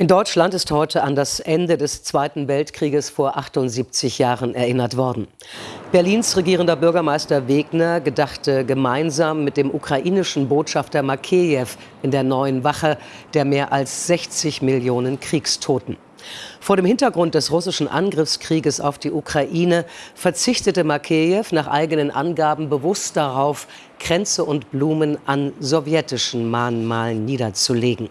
In Deutschland ist heute an das Ende des Zweiten Weltkrieges vor 78 Jahren erinnert worden. Berlins regierender Bürgermeister Wegner gedachte gemeinsam mit dem ukrainischen Botschafter Makejew in der neuen Wache der mehr als 60 Millionen Kriegstoten. Vor dem Hintergrund des russischen Angriffskrieges auf die Ukraine verzichtete Makejew nach eigenen Angaben bewusst darauf, Kränze und Blumen an sowjetischen Mahnmalen niederzulegen.